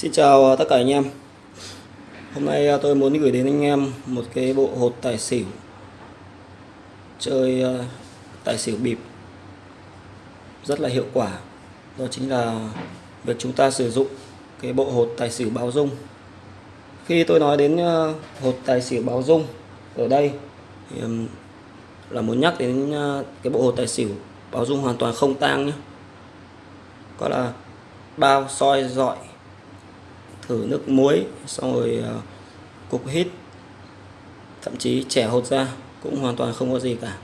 Xin chào à, tất cả anh em. Hôm nay à, tôi muốn gửi đến anh em một cái bộ hột tài xỉu Chơi à, tài xỉu bịp. Rất là hiệu quả. Đó chính là việc chúng ta sử dụng cái bộ hột tài xỉu báo dung. Khi tôi nói đến hột tài xỉu báo dung ở đây, thì là muốn nhắc đến cái bộ hột tài xỉu báo dung hoàn toàn không tang nhé. Có là bao soi dọi thử nước muối xong rồi ờ, cục hít. Thậm chí trẻ hột ra cũng hoàn toàn không có gì cả.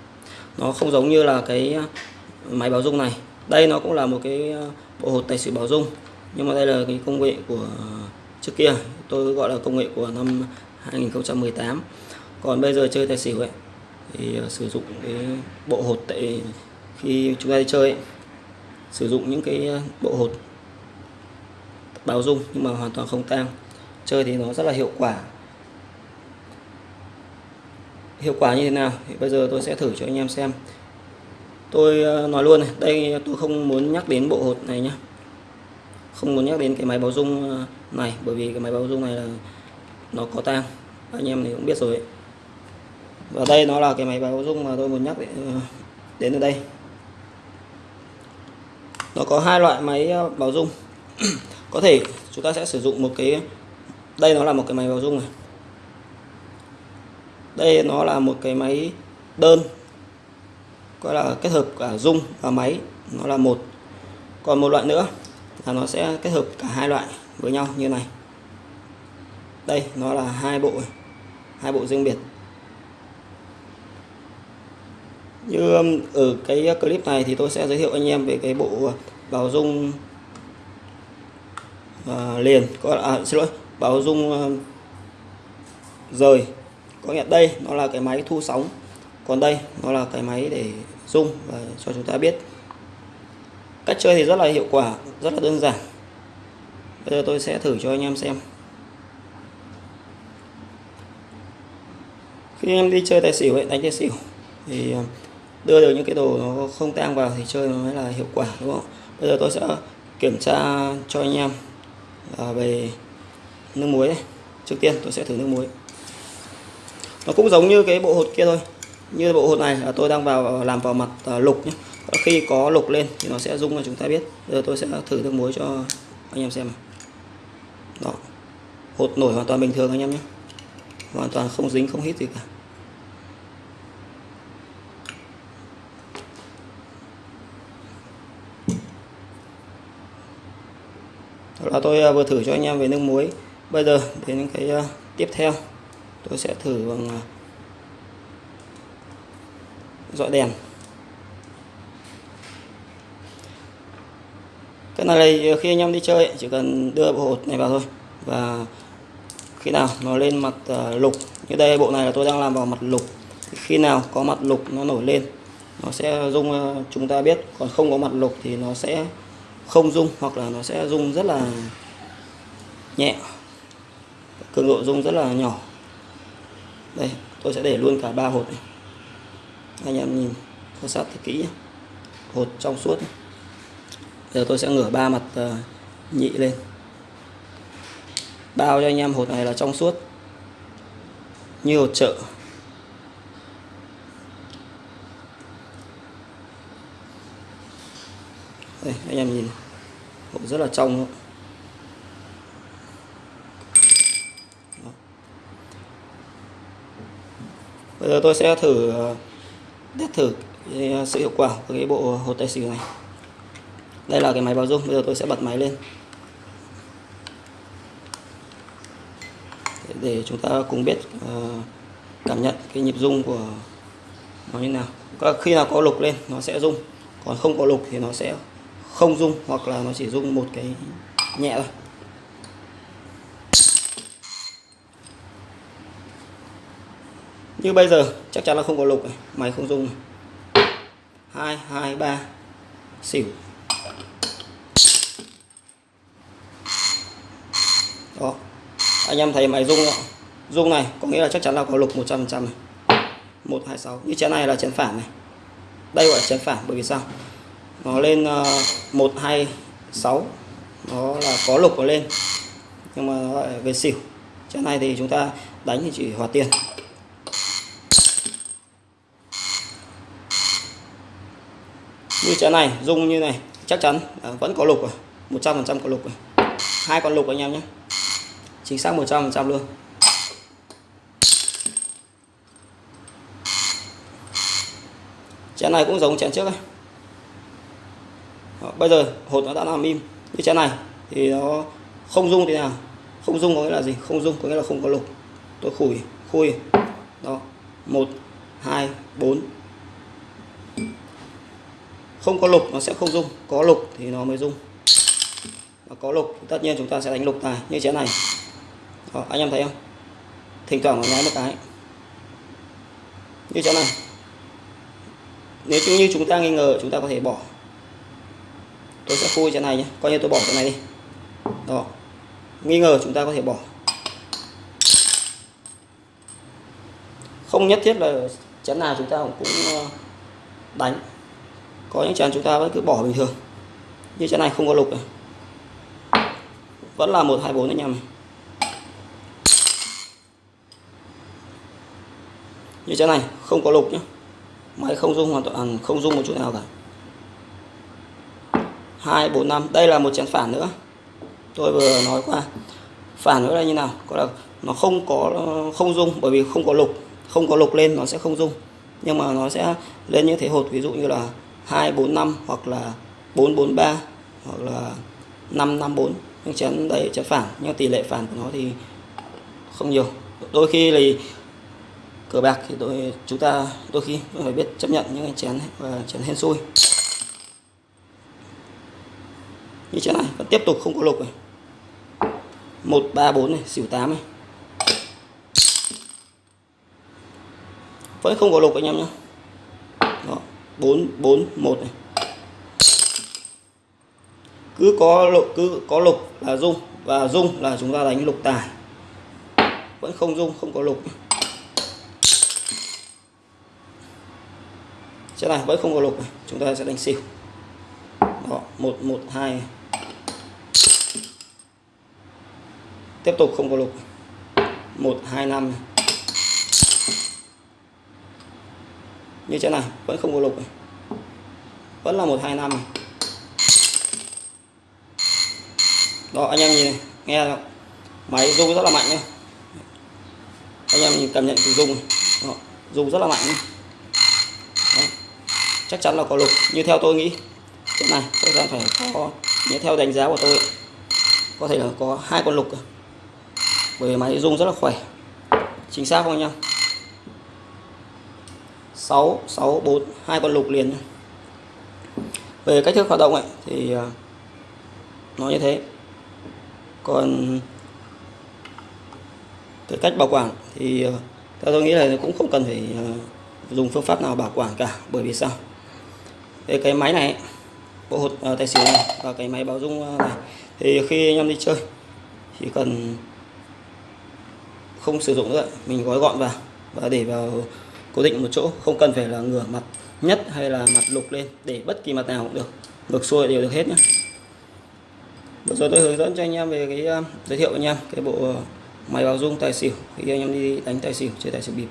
Nó không giống như là cái ờ, máy báo dung này. Đây nó cũng là một cái ờ, bộ hột tài xỉu báo dung nhưng mà đây là cái công nghệ của trước kia. Tôi gọi là công nghệ của năm 2018 còn bây giờ chơi tài xỉu ấy thì sử dụng cái bộ hột tại khi chúng ta đi chơi ấy, sử dụng những cái bộ hột báo dung nhưng mà hoàn toàn không tang. Chơi thì nó rất là hiệu quả. Hiệu quả như thế nào? Thì bây giờ tôi sẽ thử cho anh em xem. Tôi ờ, nói luôn này, đây tôi không muốn nhắc đến bộ hột này nhé không muốn nhắc đến cái máy báo dung ờ, này, bởi vì cái máy báo dung này là nó có tang. Anh em thì cũng biết rồi và đây nó là cái máy báo dung mà tôi muốn nhắc đến ờ, ở đây. Nó có hai loại máy báo dung. có thể chúng ta sẽ sử dụng một cái, đây nó là một cái máy báo dung này. Đây nó là một cái máy đơn, gọi là kết hợp cả dung và máy, nó là một. Còn một loại nữa là nó sẽ kết hợp cả hai loại với nhau như này. Đây, nó là hai bộ hai bộ riêng biệt. Như um, ở cái clip này thì tôi sẽ giới thiệu anh em về cái bộ báo dung uh, liền. Có à, xin lỗi báo dung uh, rời. Có nghĩa đây nó là cái máy thu sóng. Còn đây nó là cái máy để dung và cho chúng ta biết. Cách chơi thì rất là hiệu quả rất là đơn giản. Bây giờ tôi sẽ thử cho anh em xem. Khi em đi chơi tài xỉu ấy, đánh tài xỉu thì ờ, đưa được những cái đồ nó không tang vào thì chơi nó mới là hiệu quả đúng không? Bây giờ tôi sẽ kiểm tra cho anh em. À, về nước muối này. trước tiên tôi sẽ thử nước muối. Nó cũng giống như cái bộ hột kia thôi. Như bộ hột này là tôi đang vào, làm vào mặt à, lục nhé khi có lục lên thì nó sẽ rung cho chúng ta biết. Giờ tôi sẽ thử nước muối cho anh em xem đó. Hột nổi hoàn toàn bình thường anh em nhé. Hoàn toàn không dính, không hít gì cả. Đó là tôi à, vừa thử cho anh em về nước muối. Bây giờ đến cái à, tiếp theo. Tôi sẽ thử bằng à, dọi đèn. Cái này khi anh em đi chơi, chỉ cần đưa bộ hột này vào thôi. Và khi nào nó lên mặt lục, như đây, bộ này là tôi đang làm vào mặt lục. Khi nào có mặt lục nó nổi lên, nó sẽ dung chúng ta biết. Còn không có mặt lục thì nó sẽ không rung hoặc là nó sẽ rung rất là nhẹ. Cường độ rung rất là nhỏ. Đây, tôi sẽ để luôn cả ba hột này. Anh em nhìn, quan sát thật kỹ hột trong suốt giờ tôi sẽ ngửa ba mặt à, nhị lên. Bao cho anh em hột này là trong suốt. Như hột chợ. Đây, anh em nhìn. Hộp rất là trong luôn. bây giờ tôi sẽ thử ờ, test thử ờ, sự hiệu quả của cái bộ hột tài xỉu này. Đây là cái máy báo dung, bây giờ tôi sẽ bật máy lên. Để chúng ta cùng biết ờ, cảm nhận cái nhịp rung của nó như nào. Khi nào có lục lên, nó sẽ rung. Còn không có lục thì nó sẽ không rung hoặc là nó chỉ rung một cái nhẹ thôi. Như bây giờ, chắc chắn là không có lục này, máy không rung hai hai, ba, xỉu. Đó. Anh em thấy máy rung không? rung này, có nghĩa là chắc chắn là có lục 100% này. 126 như chén này là chén phản này. Đây gọi là chén phản, bởi vì sao? Nó lên ờ, uh, 126 nó là có lục nó lên. Nhưng mà nó lại về xỉu. Chén này thì chúng ta đánh thì chỉ hòa tiền. Như chén này rung như này chắc chắn à, vẫn có lục rồi. Một trăm phần trăm có lục rồi. Hai con lục anh em nhé. Chính xác một trăm phần trăm luôn. Chén này cũng giống chén trước ấy. Ờ, bây giờ hột nó đã làm im. Như chén này thì nó không rung thế nào? Không rung có nghĩa là gì? Không rung có nghĩa là không có lục. Tôi khủi khui. Đó một hai bốn. Không có lục nó sẽ không rung. Có lục thì nó mới rung. Và có lục tất nhiên chúng ta sẽ đánh lục tài như chén này. Đó, anh em thấy không? Thỉnh thoảng nó nháy một cái. Như chén này. Nếu như chúng ta nghi ngờ chúng ta có thể bỏ tôi sẽ khui chỗ này nhé coi như tôi bỏ chỗ này đi. Đó. Nghi ngờ chúng ta có thể bỏ. Không nhất thiết là chén nào chúng ta cũng ờ, đánh. Có những chén chúng ta vẫn cứ bỏ bình thường. Như chén này không có lục này. vẫn là một hai bốn anh em này như chén này không có lục nhé máy không rung hoàn toàn à, không rung một chút nào cả hai bốn năm. Đây là một chén phản nữa. Tôi vừa nói qua. Phản nữa là như nào? Có là nó không có ờ, không dung bởi vì không có lục. Không có lục lên nó sẽ không dung, nhưng mà nó sẽ lên như thế hột. Ví dụ như là 245 hoặc là 443 hoặc là 554 nhưng chén đây chén phản nhưng tỷ lệ phản của nó thì không nhiều. Đôi khi thì cờ bạc thì tôi chúng ta đôi khi phải biết chấp nhận những cái chén và chén hên xui như chén này vẫn tiếp tục không có lục này. Một, ba, bốn này, xỉu tám này. Vẫn không có lục anh em nhé bốn bốn, một này. Cứ có lục, cứ có lục là dung, và dung là chúng ta đánh lục tài. Vẫn không dung, không có lục. Chiếc này vẫn không có lục này. chúng ta sẽ đánh xỉu. Đó, một một, hai tiếp tục không có lục. Một hai năm. Như thế này vẫn không có lục này. vẫn là một hai năm à? đó anh em nhìn này. Nghe không? máy rung rất là mạnh nhé anh em nhìn cảm nhận từ rung. Đó, rung rất là mạnh. Đó. chắc chắn là có lục. Như theo tôi nghĩ. Chỗ này tôi đang phải có như theo đánh giá của tôi có thể là có hai con lục à? Bởi vì máy rung rất là khỏe. Chính xác không anh em? 6 6 4 hai con lục liền về cách thức hoạt động ấy, thì à, nó như thế. Còn cái cách bảo quản thì à, theo tôi nghĩ là cũng không cần phải à, dùng phương pháp nào bảo quản cả. Bởi vì sao? Về cái máy này, bộ hột tài xỉu này và cái máy báo rung này, thì khi anh em đi chơi, chỉ cần không sử dụng nữa. Mình gói gọn vào và để vào cố định một chỗ không cần phải là ngửa mặt nhất hay là mặt lục lên để bất kỳ mặt nào cũng được. Ngược xuôi đều được hết nhé vừa rồi tôi hướng dẫn cho anh em về cái uh, giới thiệu anh em cái bộ máy báo dung tài xỉu. Khi anh em đi đánh tài xỉu chơi tài xỉu bịp.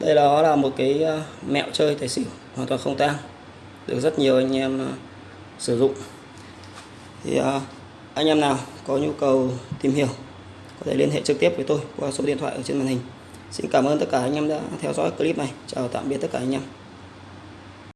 Đây đó là một cái uh, mẹo chơi tài xỉu hoàn toàn không tang được rất nhiều anh em uh, sử dụng. Thì anh em nào có nhu cầu tìm hiểu có thể liên hệ trực tiếp với tôi qua số điện thoại ở trên màn hình Xin cảm ơn tất cả anh em đã theo dõi clip này. Chào tạm biệt tất cả anh em.